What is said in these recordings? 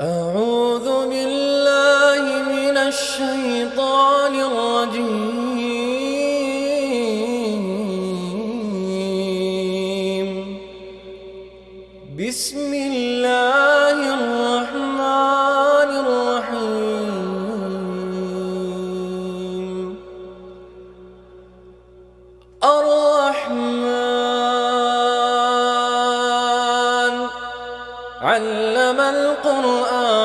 أعوذ بالله من الشيطان علم القرآن.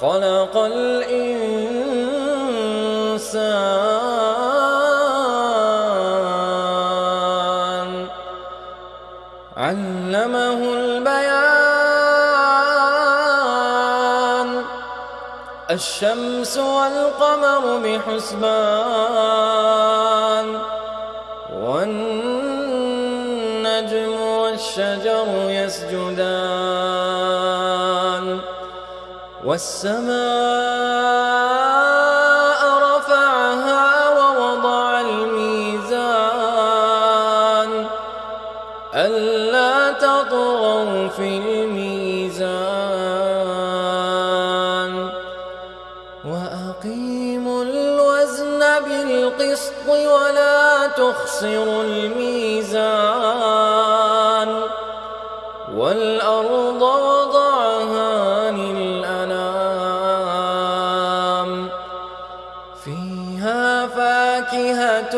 خلق الإنسان. علمه البيان. الشمس والقمر بحسبان. والنجم والشجر يسجدان والسماء رفعها ووضع الميزان ألا تطغوا في الميزان وأقيموا الوزن بالقسط ولا تخسروا الميزان والأرض وضعها للأنام فيها فاكهة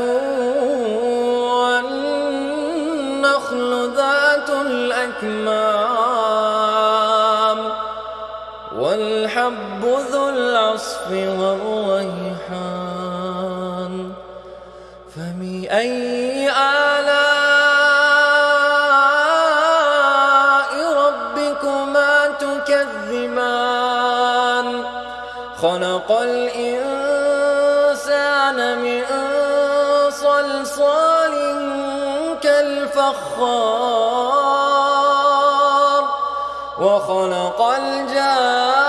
والنخل ذات الأكمام والحب ذو العصف والريحان فبأي خلق الإنسان من صلصال كالفخار وخلق الجان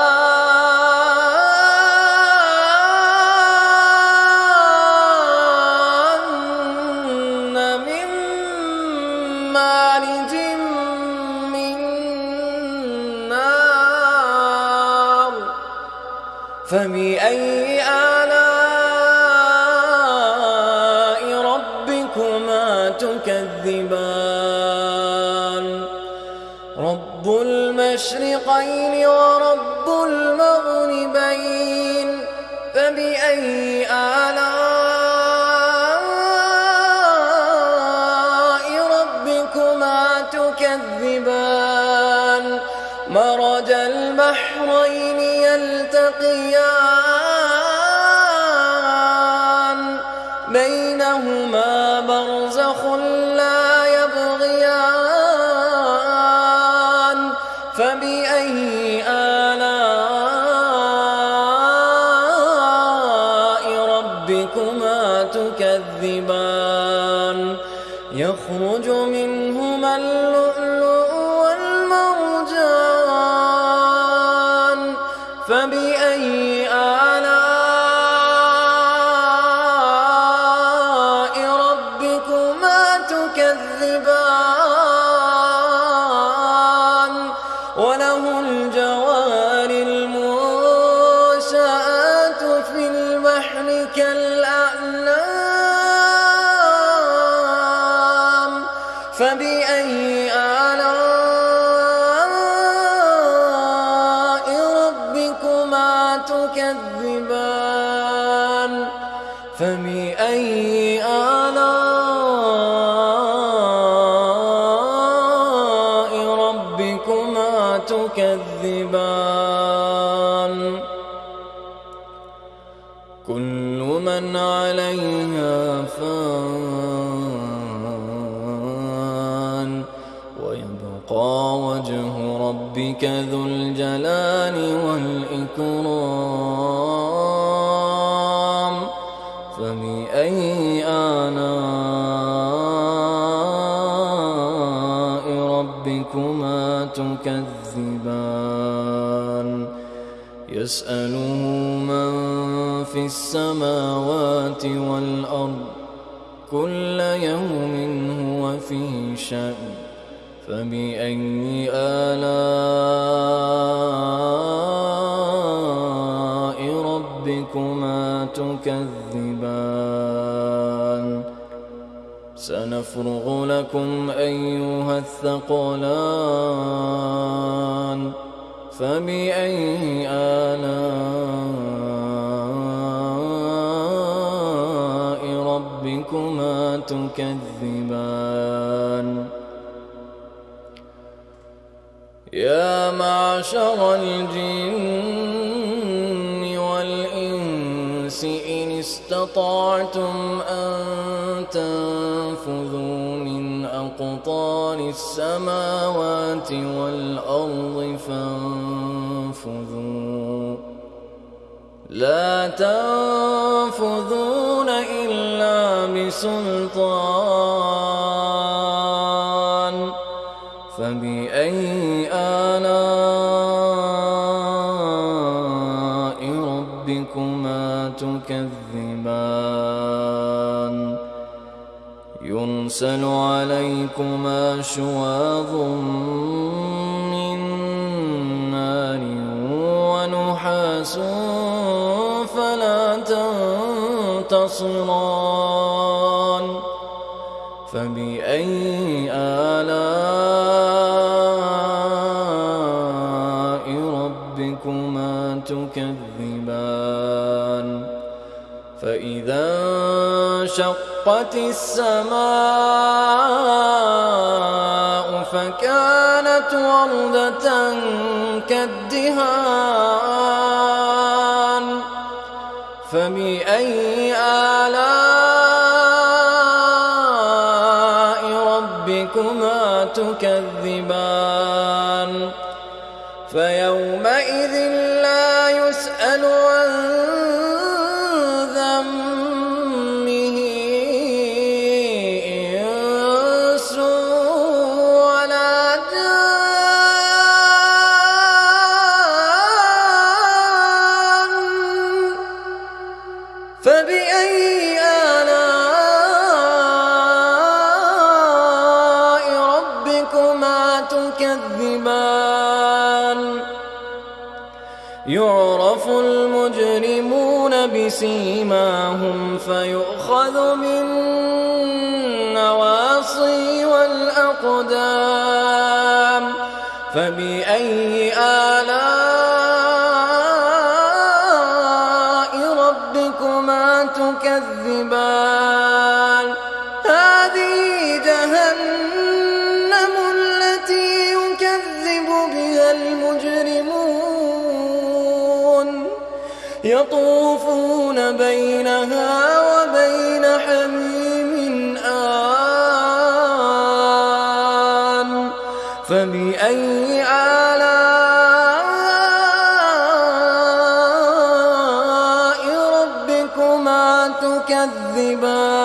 تكذبان. رب المشرقين ورب المغربين فبأي آلاء ربكما تكذبان؟ مرج البحرين يلتقيان بينهما برزخ لا تكذبان فبأي ويبقى وجه ربك ذو الجلال والإكرام فبأي آلاء ربكما تكذبان؟ يسأله من في السماوات والأرض كل يوم هو في شأن. فبأي آلاء ربكما تكذبان؟ سنفرغ لكم أيها الثقلان. فبأي آلاء ربكما تكذبان؟ يا معشر الجن والإنس إن استطعتم أن تنفذوا من أقطار السماوات والأرض فانفذوا. لا تنفذون إلا بسلطان يرسل عليكما شواظ من نار ونحاس فلا تنتصران. فبأي آلاء ربكما تكذبان؟ فإذا انشقت السماء فكانت وردة كالدهان فبأي آلاء ربكما تكذبان؟ فيؤخذ بالنواصي والأقدام فبأي آلاء يطوفون بينها وبين حميم آن. فبأي آلاء ربكما تكذبان؟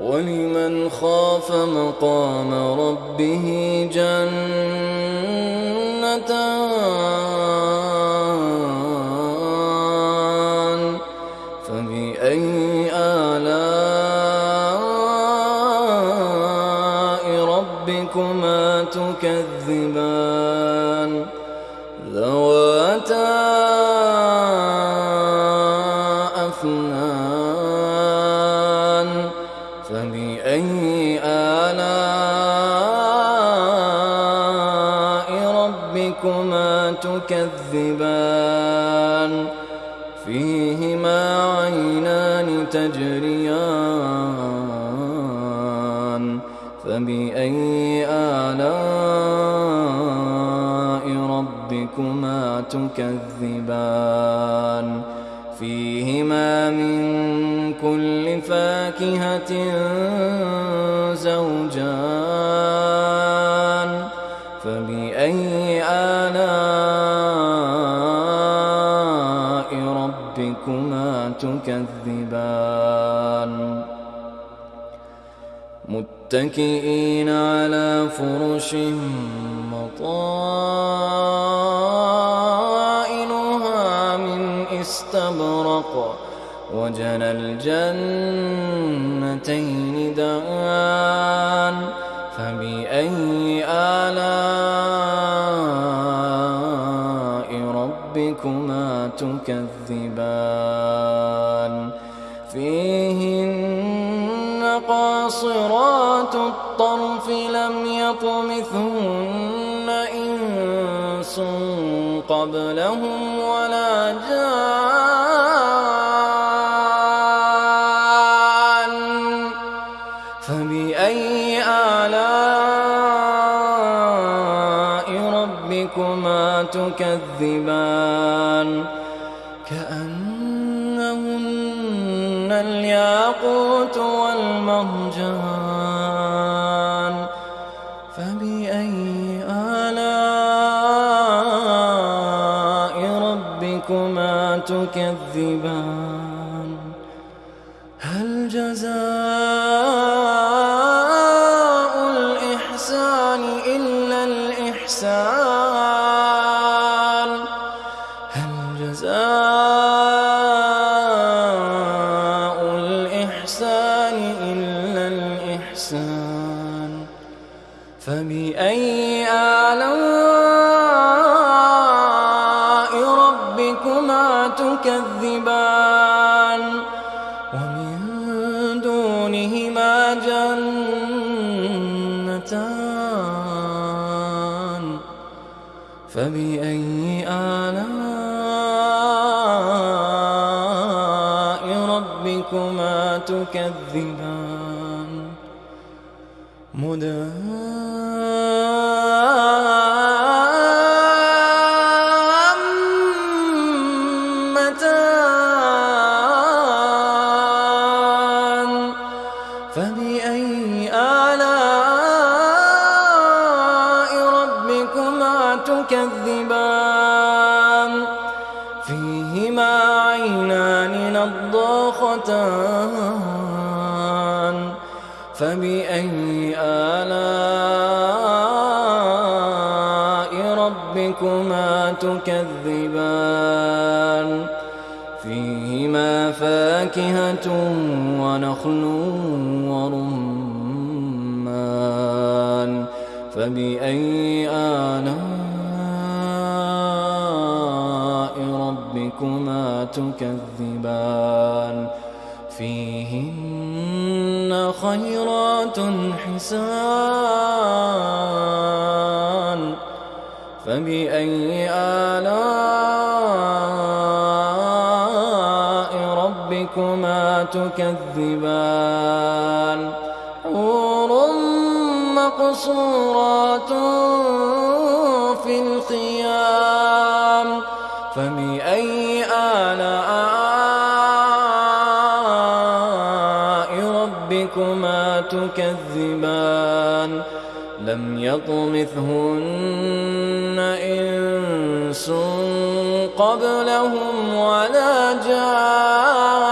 ولمن خاف مقام ربه جنتان؟ تكذبان فيهما عينان تجريان فبأي آلاء ربكما تكذبان فيهما من كل فاكهة زوجان تكذبان. متكئين على فرش مطائنها من استبرق. وجنى الجنتين دان. فبأي آلاء ربكما تكذبان؟ قاصرات الطرف لم يطمثهن إنس قبلهم ولا جان فبأي آلاء ربكما تكذبان تكذبان. هل جزاء الإحسان إلا الإحسان؟ هل جزاء الإحسان إلا الإحسان؟ فبأي آلاء تكذبان ومن دونهما جنتان فبأي آلاء ربكما تكذبان؟ مدهامتان نضاختان فبأي آلاء ربكما تكذبان؟ فيهما فاكهة ونخل ورمان. فبأي آلاء ربكما تكذبان. فيهن خيرات حسان. فبأي آلاء ربكما تكذبان؟ حور مقصورات في الخيام. فبأي آلاء ربكما تكذبان؟ لم يطمثهن إنس قبلهم ولا جان.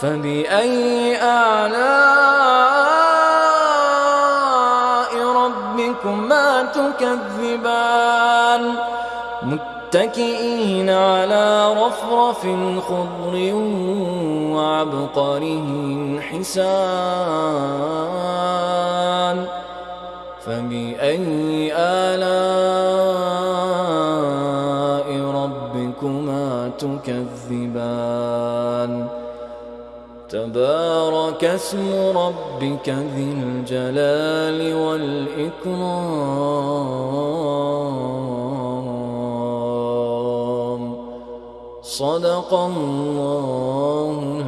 فبأي آلاء ربكما تكذبان. متكئين على رفرف خضر وعبقره حسان. فبأي آلاء ربكما تكذبان؟ تبارك اسم ربك ذي الجلال والإكرام. صدق الله